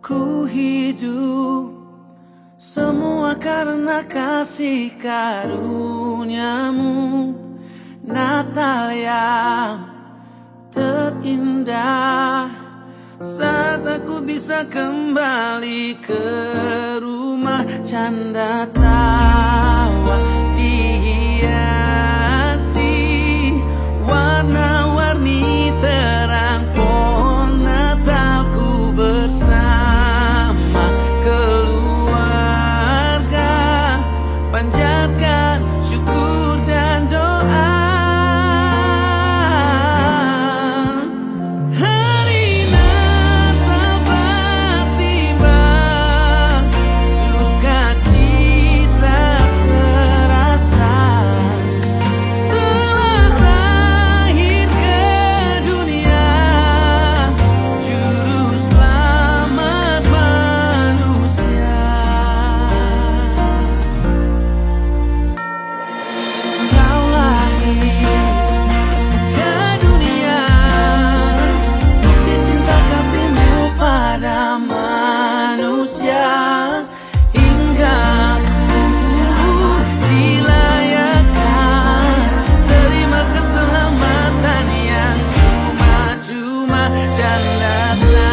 Ku hidup semua karena kasih karuniamu Natal yang terindah. Saat aku bisa kembali ke rumah Canda dia love.